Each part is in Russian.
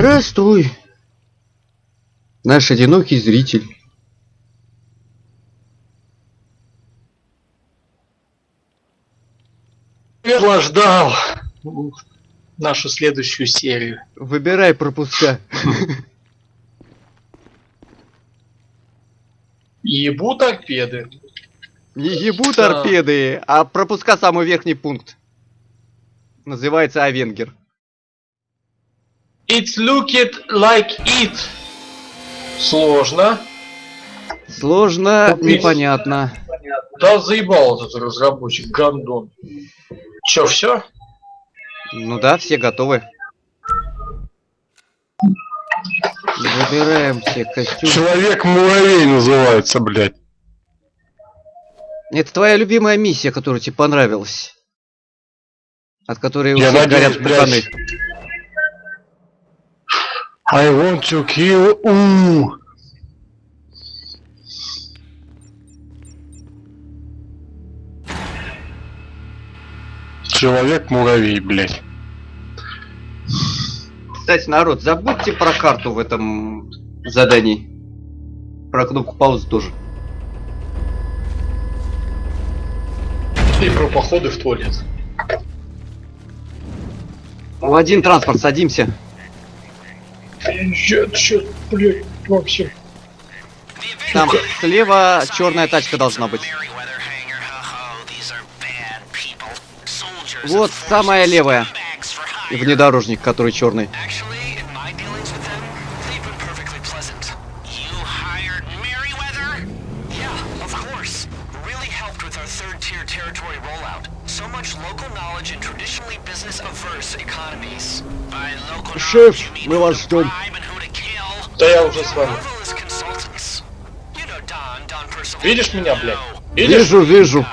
Здравствуй, наш одинокий зритель. Наслаждал нашу следующую серию. Выбирай пропуска. Ебу торпеды. Не ебу торпеды, а пропуска самый верхний пункт. Называется Авенгер. It's looked like it. Сложно. Сложно, Купить. непонятно. Да заебал этот разработчик, гандон. Чё, все? Ну да, все готовы. Выбираем все костюмы. Человек-муравей называется, блядь. Это твоя любимая миссия, которая тебе понравилась. От которой у Я всех надеюсь, горят блядь. I want to kill... У. Человек-муравей, блядь. Кстати, народ, забудьте про карту в этом задании. Про кнопку паузы тоже. И про походы в туалет. В один транспорт садимся. Чё, блядь, вообще. Там слева черная тачка должна быть. Вот самая левая. И внедорожник, который черный. Yeah, of course. Really helped with our third tier territory rollout. So much local knowledge in traditionally business averse economies. By local Шеф, knowledge, you mean мы who вас to ждем. Да я уже с вами. Marvelous consultants. You know Don, Don Percival. Видишь меня, блядь? Видишь? Вижу, вижу.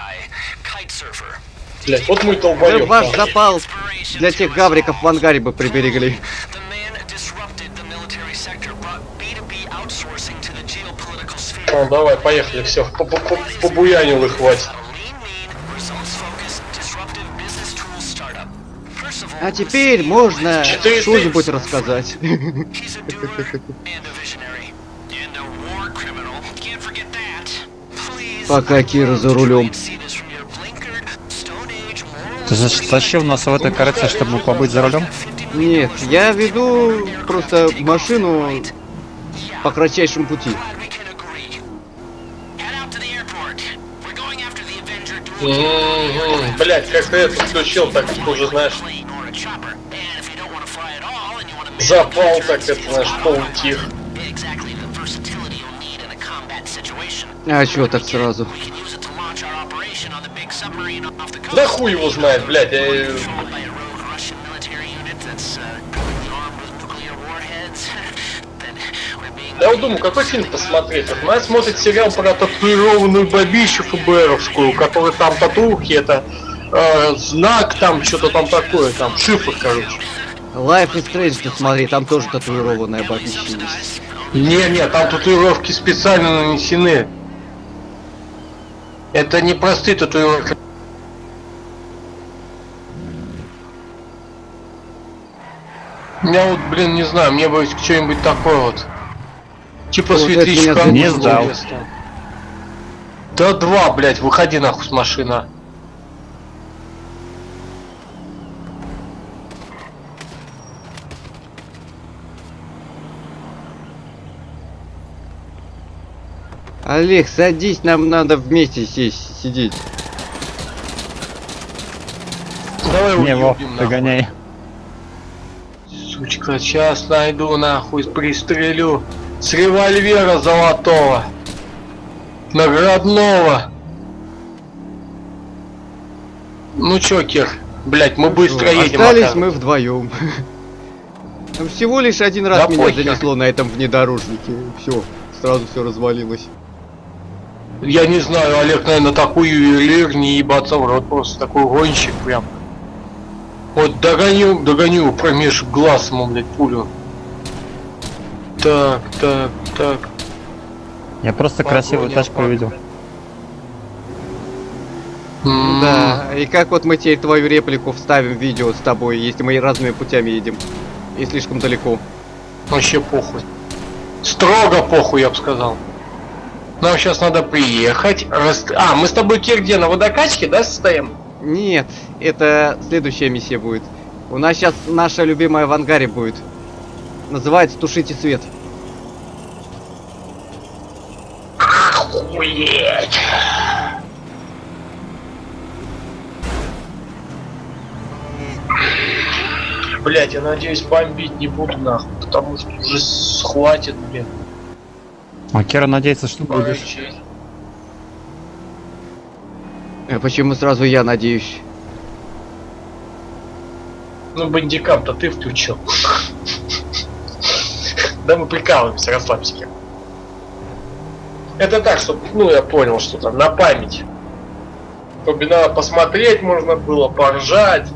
Блядь, вот мой Да долбоёб. ваш нахуй. запал для тех гавриков в ангаре бы приберегли. The man disrupted the military sector, brought B2B outsourcing to the geopolitical sphere. Ну, давай, поехали, все. Побуянил их, хватит. А теперь можно что-нибудь рассказать. Пока Кира за рулем. Ты затащил нас в этой карете, чтобы побыть за рулем? Нет, я веду просто машину по кратчайшему пути. Мгм, Блять, как ты это включил, так ты уже знаешь. Запал, так это combat situation. А чё так сразу? Да хуй его знает, блядь. я- uh, Я вот думаю, какой фильм посмотреть? Вот Моя смотрит сериал про татуированную бабищу ФБРовскую, который там татухи, это э, знак там, что-то там такое, там шифр, короче. Life is Strange посмотри, там тоже татуированная бабища есть. Не-не, там татуировки специально нанесены. Это не простые татуировки. Я вот, блин, не знаю, мне бы что-нибудь такое вот. Типа Вот светлячка. Не сдал. Да два, блядь, выходи нахуй с машины. Олег, садись, нам надо вместе сесть, сидеть. Давай Не, Вов, догоняй. Сучка, сейчас найду нахуй, пристрелю. С револьвера золотого. Наградного. Ну чё, Кир, блять, мы быстро едем. Остались мы вдвоем. Всего лишь один раз Да меня похер. занесло на этом внедорожнике. Все, сразу все развалилось. Я не знаю, Олег, наверное, такой ювелир, не ебаться в рот, просто такой гонщик прям. Вот догоню, догоню промеж глаз ему, блядь, пулю. Так, так, так. Я просто красивую Погоня, тачку погоня. увидел. Да, и как вот мы теперь твою реплику вставим в видео с тобой, если мы разными путями едем. И слишком далеко. Вообще похуй. Строго похуй, я бы сказал. Нам сейчас надо приехать. Рас... А, мы с тобой, Кир, где, на водокачке, да, состоим? Нет, это следующая миссия будет. У нас сейчас наша любимая в ангаре будет. Называется «Тушите свет». Охуеть! Блять, я надеюсь, бомбить не буду нахуй, потому что уже схватит, блин. А Кира надеется, что будешь. Порычать. Э, Почему сразу я надеюсь? Ну, бандикам-то ты включил. Да мы прикалываемся, расслабься. Это так, чтобы, ну, я понял, что там, на память. Чтобы надо посмотреть можно было, поржать.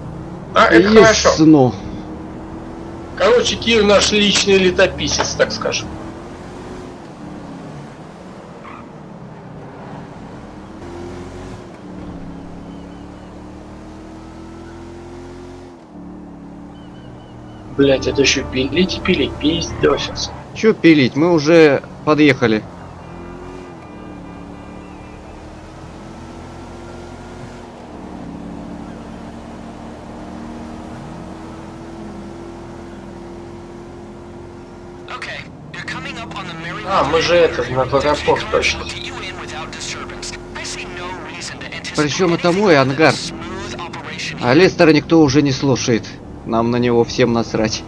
А, это хорошо. Короче, Кир наш личный летописец, так скажем. Блять, это еще пилить и пилить, пиздосец. Чё пилить? Мы уже подъехали. А, мы же это, на аэропорт точно. Причем это мой ангар. А Лестера никто уже не слушает. Нам на него всем насрать.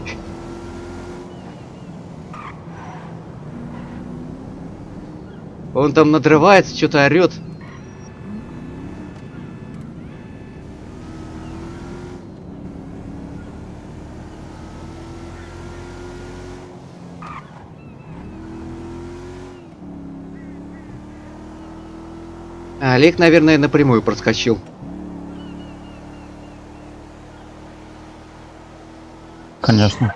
Он там надрывается, что-то орет. Олег, наверное, напрямую проскочил. Конечно.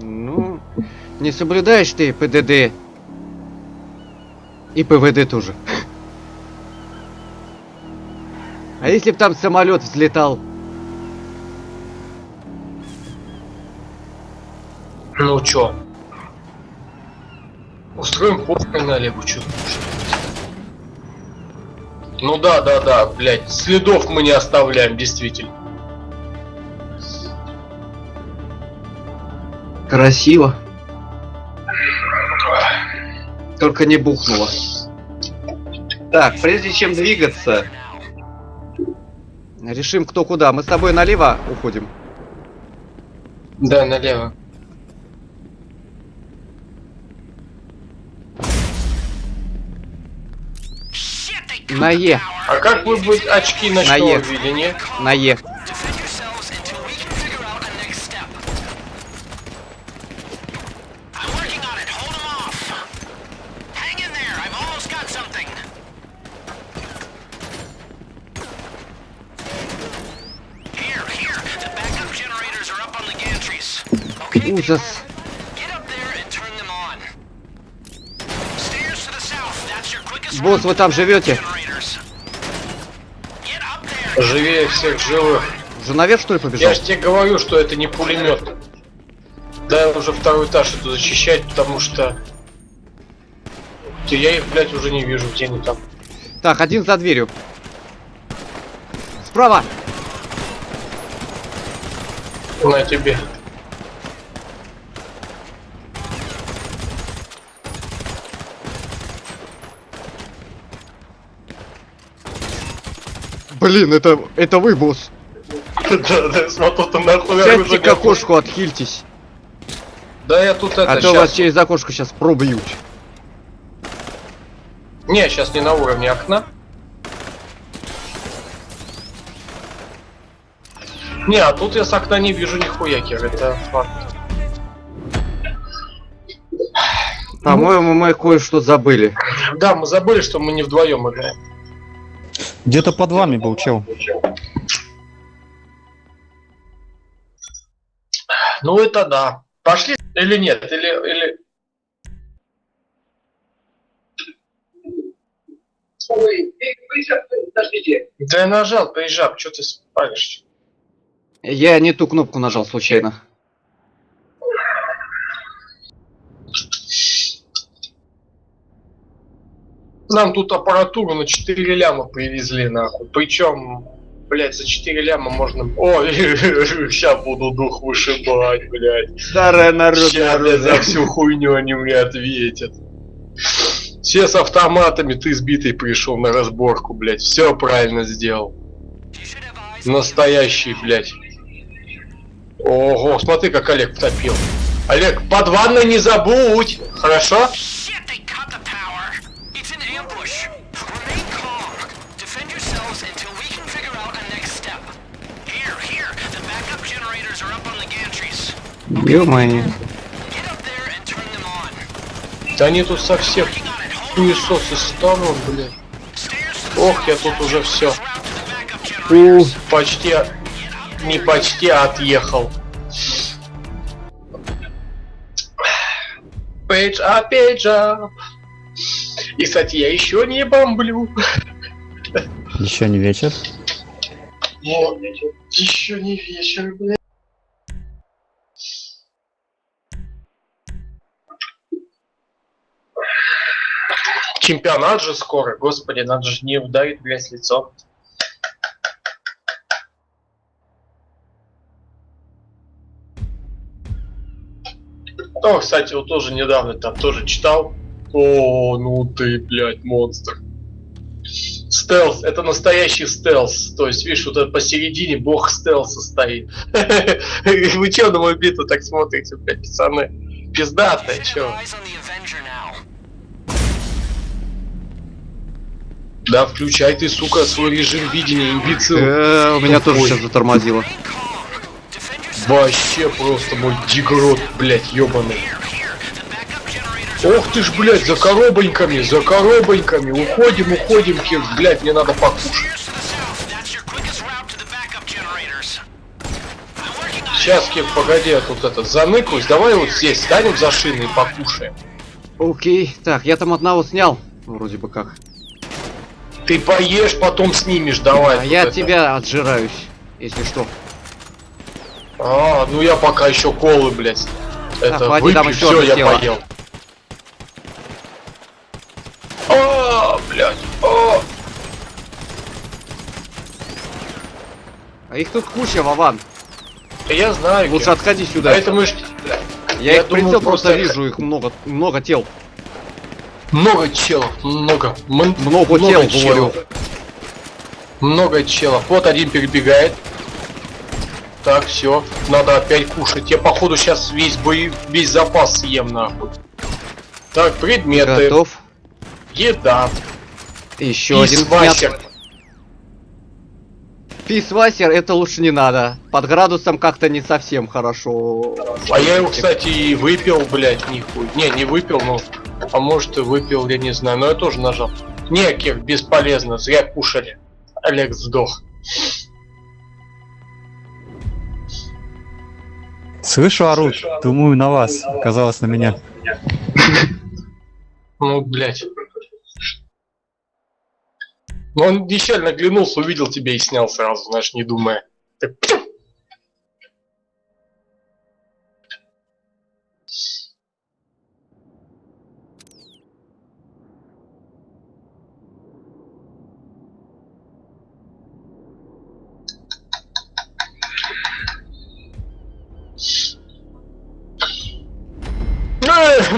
Ну, не соблюдаешь ты ПДД. И ПВД тоже. А если б там самолет взлетал? Ну чё? Устроим похрен на Олегу, чё Ну да, да, да, блядь, следов мы не оставляем, действительно. Красиво. Только не бухнуло. Так, прежде чем двигаться, решим кто куда. Мы с тобой налево уходим. Да, налево. На Е. А как вы бы очки ночного Наед. видения? На Е. quickest Босс, вы там живете? Живее всех живых. Уже наверх что ли побежал? Я же тебе говорю, что это не пулемет. Да, я уже второй этаж иду защищать, потому что... Я их, блядь, уже не вижу, где они там. Так, один за дверью. Справа. На тебе. Блин, это, это вы, босс. Да, да, смотрю, ты нахуй Сядьте к окошку, отхильтесь. Да я тут это А то вас через окошко сейчас пробьют. Не, сейчас не на уровне окна. Не, а тут я с окна не вижу нихуя, Кир, это факт. По-моему, мы кое-что забыли. Да, мы забыли, что мы не вдвоем играем. Где-то под вами был чел. Ну это да. Пошли или нет? Или, или... Да я нажал, приезжал, что ты спалишь? Я не ту кнопку нажал случайно. Нам тут аппаратуру на 4 ляма привезли, нахуй. Причем, блядь, за 4 ляма можно... О, сейчас буду дух вышибать, блядь. Старое народное Сейчас, блядь, за всю хуйню они мне ответят. Все с автоматами, ты сбитый пришел на разборку, блядь. Все правильно сделал. Настоящий, блядь. Ого, смотри, как Олег потопил. Олег, под ванной не забудь, хорошо? Ё-моё. Up. Да они тут it. Hold хуесосы станут, the Ох, я тут уже все. Generators. Почти, не почти, а отъехал. Пейдж а пейдж up. И, кстати, я еще не бомблю. Еще не вечер. Еще не вечер, блядь. Чемпионат же скоро, господи, надо же не ударить, блядь, лицом. О, кстати, вот тоже недавно там тоже читал. О, ну ты, блядь, монстр. Стелс, это настоящий стелс. То есть, видишь, вот это посередине бог стелса стоит. Вы чё на мою битву так смотрите, блядь, пацаны? Пиздатая, чё? Да, включай ты, сука, свой режим видения, имбецил. Э, У меня тоже сейчас затормозило. Вообще просто мой дигрот, блядь, ёбаный. Ох ты ж, блядь, за коробоньками, за коробоньками. Уходим, уходим, Кир, блядь, мне надо покушать. Сейчас, Кир, погоди, я тут это заныкаюсь. Давай вот здесь станем за шиной и покушаем. Окей. Так, я там одного снял. Вроде бы как. Ты поешь, потом снимешь, давай. А я это. тебя отжираюсь, если что. А, ну я пока еще колы, блядь. Это хватит, выпью, там еще все, я тело. поел. А, блядь, а. А их тут куча, Вован. Да я знаю. Лучше Кир. отходи сюда. А ж... Я, я их думал, прицел просто просто- вижу, их много, много тел. Много челов, много. М- Много тел, говорю. Много челов. Вот один перебегает. Так, все. Надо опять кушать. Я, походу, сейчас весь бой, весь запас съем, нахуй. Так, предметы. Готов. Еда. Еще один Писвасер. Писвасер, это лучше не надо. Под градусом как-то не совсем хорошо. А я его, кстати, и выпил, блядь, нихуй. Не, не выпил, но... А может и выпил, я не знаю. Но я тоже нажал. Не, Кир, бесполезно. Зря кушали. Олег сдох. Слышу, орут. Думаю, на вас. Оказалось, на меня. Ну, блядь. Ну, он нечаянно оглянулся, увидел тебя и снял сразу, знаешь, не думая. Так,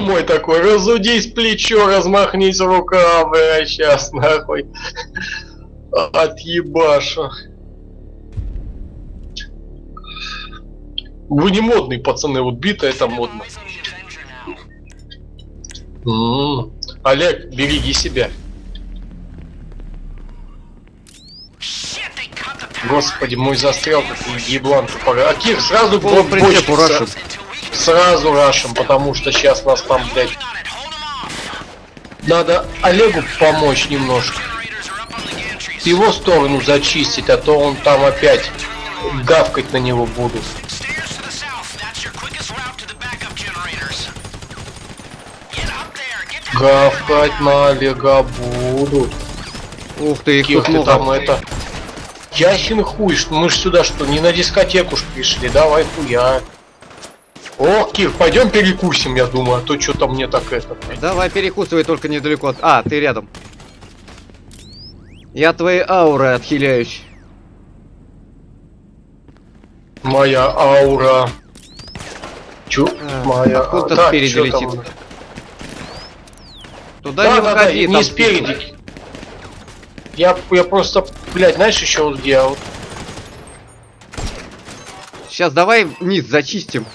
мой такой, разудись плечо, размахнись рука, бля, сейчас нахуй. Отъебашу. Вы не модные, пацаны, вот бита это модно. Eyes on the Avenger now. М. Олег, береги себя. Господи, мой застрял, как еблан тупорый. А Кир, сразу Полный Сразу рашим, потому что сейчас нас там, блядь, надо Олегу помочь немножко. Gantries. Его сторону зачистить, а то он там опять гавкать на него будут. Гавкать на Олега будут. Ух ты, их Кир, тут много. там это... Ясен хуй, что мы ж сюда что, не на дискотеку ж пришли, давай хуя. О, Кир, пойдем перекусим, я думаю, а то что-то мне так это... Давай перекусывай только недалеко от... А, ты рядом. Я твои ауры отхиляюсь. Моя аура. Чё? А, Моя откуда-то Так, спереди чё там? летит. Туда Да, не да, да, выходи, там не спереди. Я, я просто, блядь, знаешь еще вот где? А Сейчас давай низ зачистим.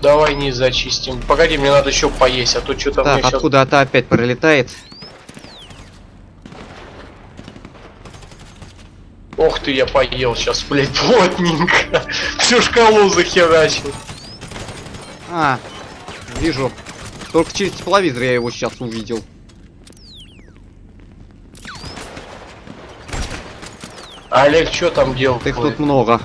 Давай не зачистим. Погоди, мне надо еще поесть, а то что-то Так, щас- откуда-то опять пролетает. Ох ты, я поел сейчас, блядь, плотненько. Всю шкалу захерачил. А, вижу. Только через тепловизор я его сейчас увидел. Олег, что там делал? Их тут много.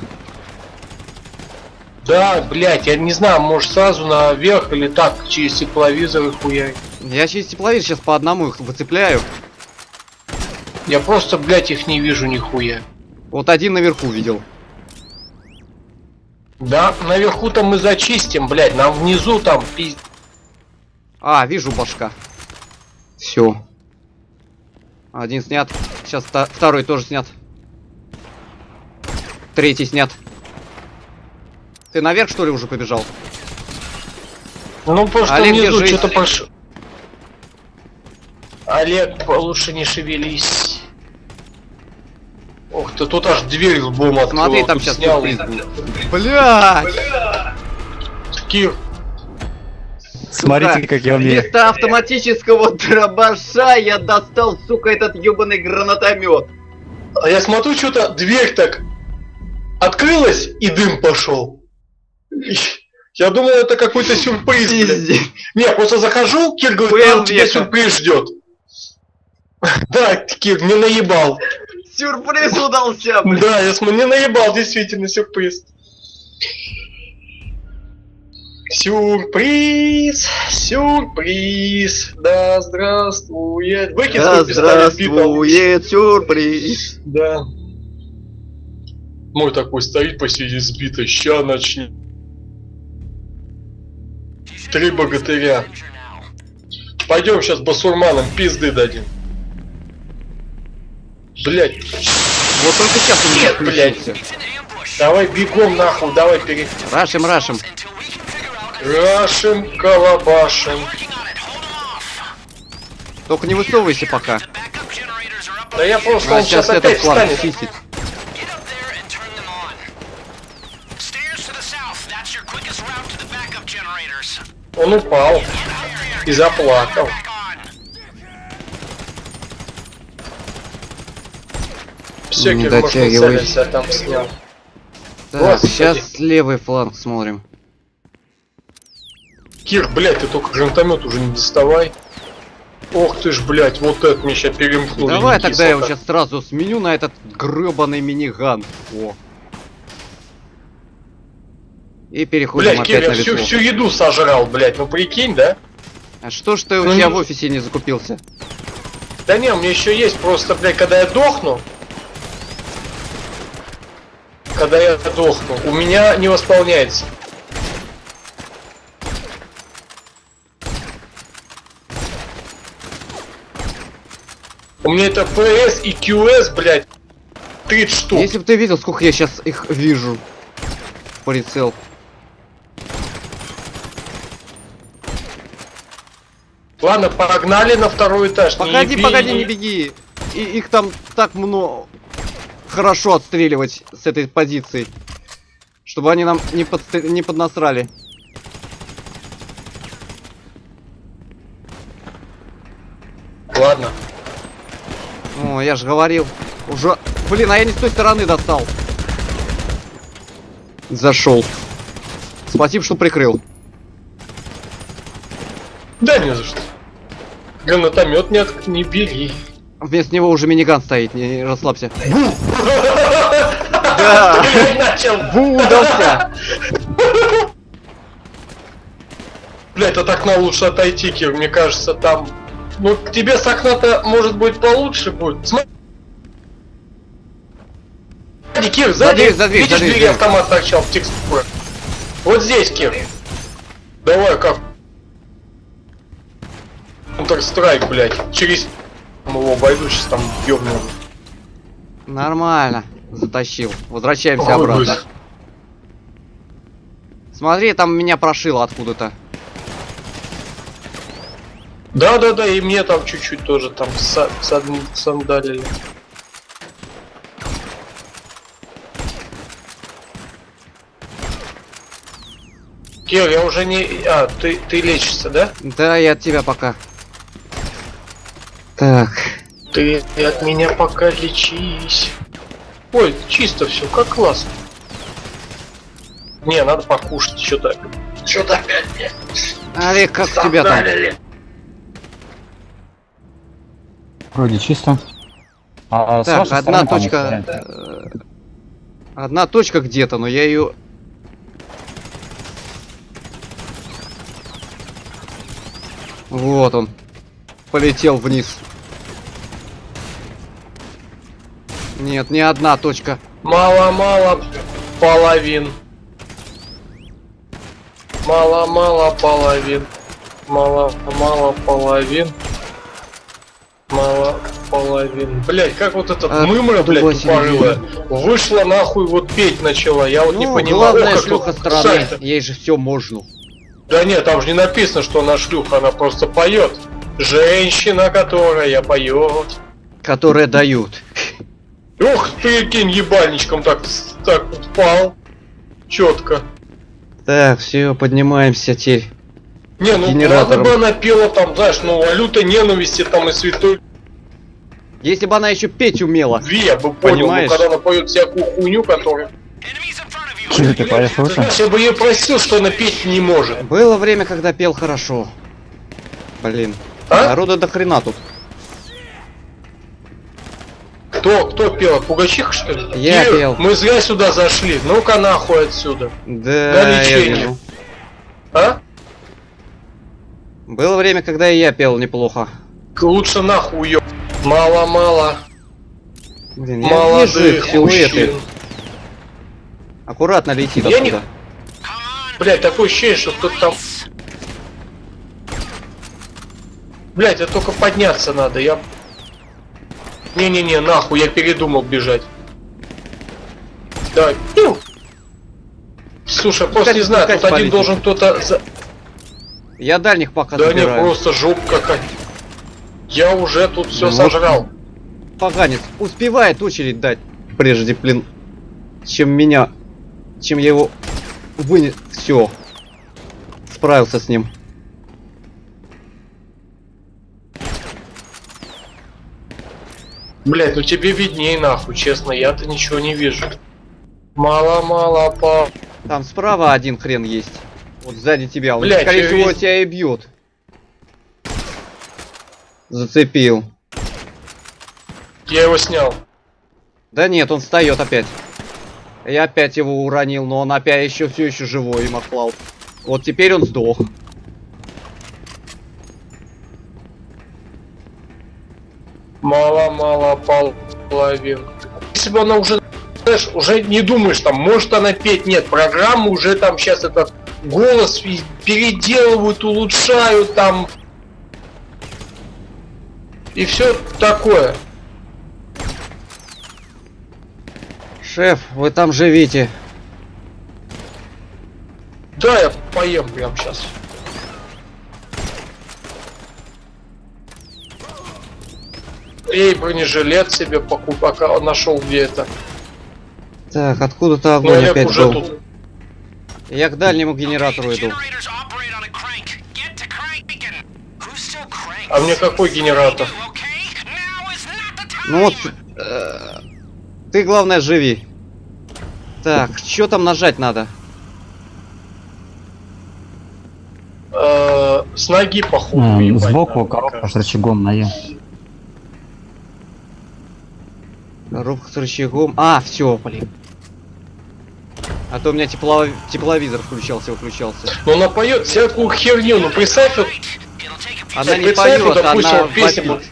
Да, блядь, я не знаю, может сразу наверх или так, через тепловизор их хуярить. Я через тепловизор сейчас по одному их выцепляю. Я просто, блядь, их не вижу нихуя. Вот один наверху видел. Да, наверху-то мы зачистим, блядь, нам внизу там пиз... А, вижу башка. Все. Один снят. Сейчас второй тоже снят. Третий снят. Ты наверх что ли уже побежал? Ну, просто Олег, внизу что-то пош... Олег, лучше не шевелись. Ох ты, тут аж дверь лбом открыл. Смотри, а там сейчас снял. Блядь! Кир, Смотрите, как я умею. Вместо автоматического дробаша я достал, сука, этот ебаный гранатомет. а я смотрю, что-то дверь так открылась и дым пошел. Я думал, это какой-то сюрприз. Не, просто захожу, Кир говорит, Был там тебя сюрприз ждет. Да, Кир, не наебал. Сюрприз удался. Да, я смотрю, не наебал, действительно, сюрприз. Сюрприз, сюрприз, да здравствует. Выкинь Да здравствует сюрприз. Да. Мой такой стоит посреди сбитой, ща начнет. Три богатыря. Пойдем сейчас басурманам пизды дадим. Блять, Вот только сейчас у меня Нет, блядь. давай бегом нахуй, давай перед... Рашим, рашим. Рашим, калабашим. Только не высовывайся пока. Да я просто, А он сейчас сейчас этот опять фланг встанет. чистит. Он упал и заплакал. Все, Не Кир, может, дотягивай. нацелился, там снял. Так, Господи. сейчас левый фланг смотрим. Кир, блядь, ты только гранатомет уже не доставай. Ох ты ж, блядь, вот это мне сейчас перемкнули. Давай тогда я его кислота. сейчас сразу сменю на этот гребаный миниган. О. И переходим Блядь, опять я на всю, весло. всю еду сожрал, блядь, ну прикинь, да? А что ж ты у Ну, тебя не- в офисе не закупился? Да не, у меня еще есть, просто, блядь, когда я дохну, когда я дохну, у меня не восполняется. У меня это PS и QS, блядь, 30 штук. Если бы ты видел, сколько я сейчас их вижу. Прицел. Ладно, погнали на второй этаж. не Погоди, еби- погоди, не беги. И их там так много. Хорошо отстреливать с этой позиции. Чтобы они нам не, подстр- не поднасрали. Ладно. О, я же говорил. Уже. Блин, а я не с той стороны достал. Зашел. Спасибо, что прикрыл. Да не за что. Гранатомет не, от... не бери. Вместо него уже миниган стоит, не, расслабься. Да. Бу, удался. Блять, от окна лучше отойти, Кир, мне кажется, там... Ну, тебе с окна-то, может быть, получше будет. Смотри, Кир, За сзади, за дверь, видишь, за дверь, автомат торчал в текстурах. Вот здесь, Кир. Давай, как? Counter-Strike, блядь, через... его обойду, сейчас там ёбну. Нормально. Затащил. Возвращаемся Ой, обратно. быстро. Смотри, там меня прошило откуда-то. Да-да-да, и мне там чуть-чуть тоже там са- сад- сандалили. Кир, я уже не... А, ты, ты лечишься, да? Да, я от тебя пока. Так. Ты от меня пока лечись. Ой, чисто все, как классно. Не, надо покушать, что-то. Что-то опять мне Олег, как тебя там? Вроде чисто. А с Так, одна точка. э, Одна точка где-то, но я ее. Вот он. Полетел вниз. Нет, не одна точка. Мало-мало половин. Мало-мало половин. Мало-мало половин. Мало половин. Блять, как вот этот А, мымра, другой тупорылая, вышла нахуй, вот петь начала. Я вот не Ну, понимаю. главная О, как шлюха вот страны. Ей же все можно. Да нет, там же не написано, что она шлюха, она просто поет. Женщина, которая поет. Которые дают. Ух, прикинь, ебальничком так, так впал. Четко. Так, все, поднимаемся теперь. Не, ну Генератором. ладно бы она пела там, знаешь, ну валюта ненависти там и святой Если бы она еще петь умела. любви, я бы понял, Понимаешь? но когда она поет всякую хуйню, которую... Чего ты Ты знаешь, я бы ее просил, что она петь не может. Было время, когда пел хорошо. Блин. А? Народа до хрена тут. Кто, кто пел? Пугачиха, что ли? Я Кир, пел. Мы зря сюда зашли. Ну-ка нахуй отсюда. Да, я лечение. вижу. А? Было время, когда и я пел неплохо. Лучше нахуй уё... Мало-мало. Блин, я вижу Молодых их силуэты. мужчин. Аккуратно летит Я не- оттуда. Блять, такое ощущение, что кто-то там... Блять, это только подняться надо, я... Не-не-не, нахуй, я передумал бежать. Пиу! Слушай, просто не знаю, тут один должен кто-то... за- Я дальних пока Да не, забираю. просто жопа какая. Я уже тут все Ну вот. сожрал. Поганец успевает очередь дать, прежде, блин, чем меня, чем я его вынес. Все. Справился с ним. Блять, ну тебе видней нахуй, честно, я-то ничего не вижу. Мало-мало по... Там справа один хрен есть. Вот сзади тебя. Он, Блядь, скорее всего, весь- тебя и бьет. Зацепил. Я его снял. Да нет, он встает опять. Я опять его уронил, но он опять еще все еще живой и махлал. Вот теперь он сдох. Мало-мало половин. Если бы она уже, знаешь, уже не думаешь, там, может она петь, нет, программу уже там сейчас этот голос переделывают, улучшают там. И все такое. Шеф, вы там живите. Да, я поем прям сейчас. Эй, бронежилет себе покуп, пока нашел где это. Так, откуда-то Но огонь Олег опять уже был. тут. Я к дальнему генератору иду. А мне какой генератор? Ну вот, э, ты главное живи. Так, что там нажать надо? Э, с ноги походу. Сбоку коробка с рычагом на Е. Коробка с рычагом. А, все, блин. А то у меня тепло... тепловизор включался, выключался. Но она поет всякую херню. Ну представь, вот, Она не представь, вот, поет, допустим, она вопит.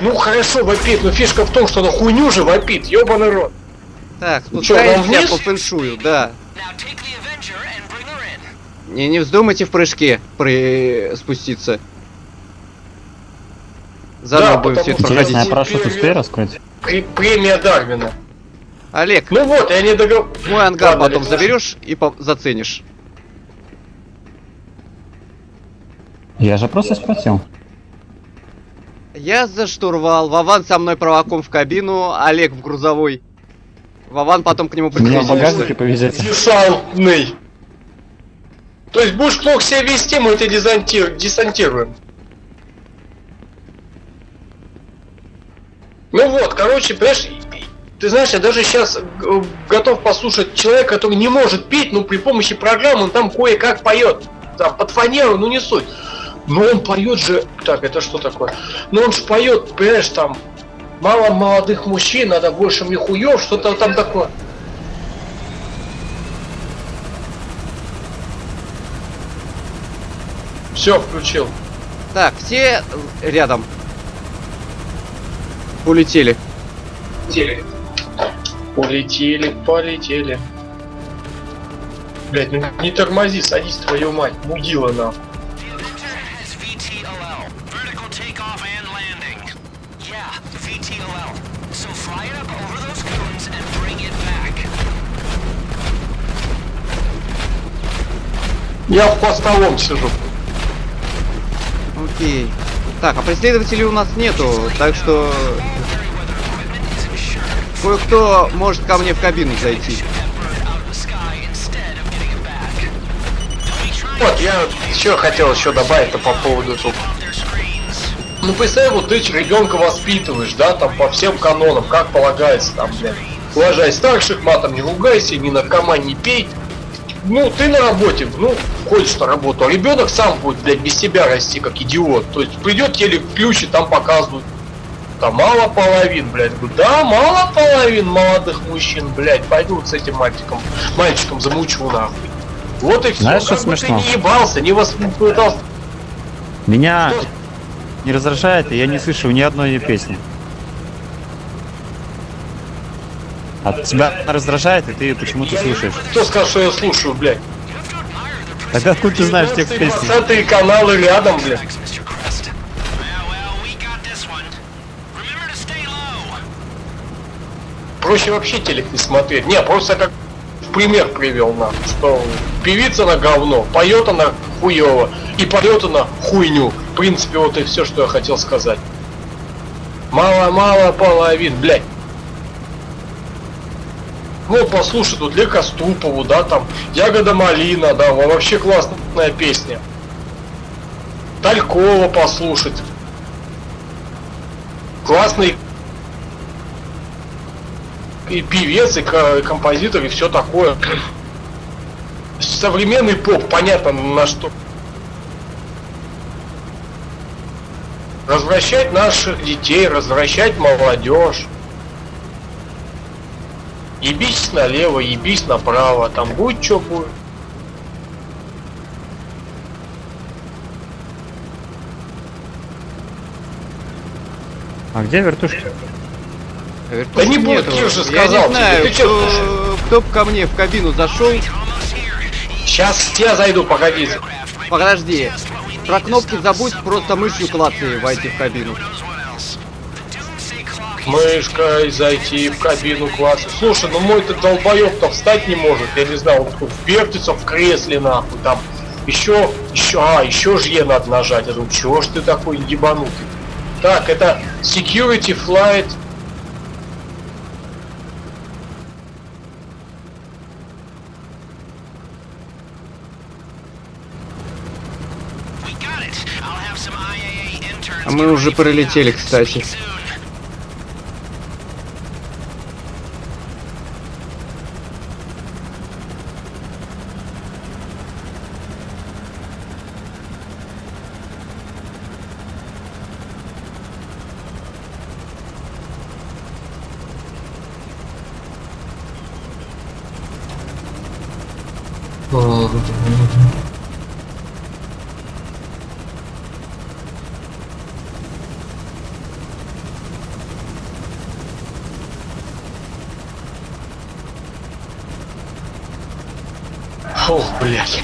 Ну хорошо, вопит, но фишка в том, что она хуйню же вопит, ебаный рот. Так, Ну спускаемся вниз? по фэншую, да. Не, не вздумайте в прыжке при... спуститься. Заново Да, будем все это потому что- Интересно, я проходить. парашют успею раскрыть? Пре- премия Дарвина. Олег, Ну вот, я не договорил. мой ангар Ладно, потом Олег. заберешь и по- заценишь. Я же просто спросил. Я за штурвал, Вован со мной провоком в кабину, Олег в грузовой. Вован потом к нему Меня в багажнике повезете. Десантный. То есть будешь плохо себя вести, мы тебя десанти- десантируем. Ну вот, короче, понимаешь, ты знаешь, я даже сейчас готов послушать человека, который не может петь, но при помощи программы он там кое-как поет. Там под фанеру, ну не суть. Но он поет же. Так, это что такое? Ну он же поет, понимаешь, там мало молодых мужчин, надо больше мне хуев, что-то там такое. Все, включил. Так, все рядом. Улетели. Полетели, полетели. Блять, ну не тормози, садись, твою мать, мудила back. Я в постовом сижу. Окей. Так, а преследователей у нас нету, так что кое-кто может ко мне в кабину зайти. Вот, я еще хотел еще добавить-то по поводу тут. Ну представь, вот ты ребенка воспитываешь, да, там по всем канонам, как полагается, там, блядь. Уважай старших, матом не ругайся, ни наркоман не пей. Ну, ты на работе, ну, ходишь на работу, а ребенок сам будет, блядь, без тебя расти, как идиот. То есть придет телек включит, там показывают. Там мало половин, блядь. Говорю, да, мало половин молодых мужчин, блядь. Пойду вот с этим мальчиком, мальчиком замучу нахуй. Вот и все. Знаешь, что как бы смешно? ты не ебался, не воспитался. Меня Что? не раздражает, и я не слышу ни одной ее песни. А тебя раздражает, и ты ее почему-то слушаешь. Кто сказал, что я слушаю, блядь? Тогда откуда ты знаешь текст песни? 20 каналы рядом, блядь. Проще вообще телек не смотреть. Не, просто как в пример привел нам, что певица на говно, поет она хуево, и поет она хуйню. В принципе, вот и все, что я хотел сказать. Мало-мало половин, блядь. Ну, послушай, тут Ле Коступову, да, там, Ягода Малина, да, во- вообще классная песня. Талькова послушать. Классный и певец, и ко- композитор, и все такое. Современный поп, понятно на что. Развращать наших детей, развращать молодежь. Ебись налево, ебись направо, там будет что будет. А где вертушки? Вертушек не будет, нету. Кир же Я сказал не тебе, знаю, ты кто, кто б ко мне в кабину зашел. Сейчас я зайду, погоди. Подожди. Про кнопки забудь, просто мышью клацай войти в кабину. Мышкой зайти в кабину класса. Слушай, ну мой ты долбоёб-то встать не может. Я не знаю, он тут вертится в кресле нахуй там. Еще, еще, а, еще ж Е надо нажать. Я думаю, чего ж ты такой ебанутый? Так, это Security Flight. We got it. I'll have some IAA interns А мы уже пролетели, кстати. Ох, блядь.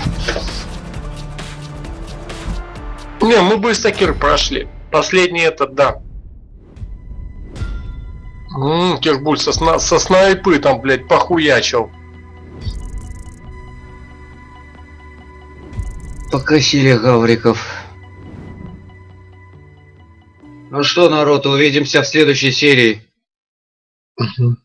Не, мы быстро Кир прошли. Последний этот, да. Ммм, Кирбуль со, сна- со снайпы там, блядь, похуячил. Покосили гавриков. Ну что, народ, увидимся в следующей серии. Мгм.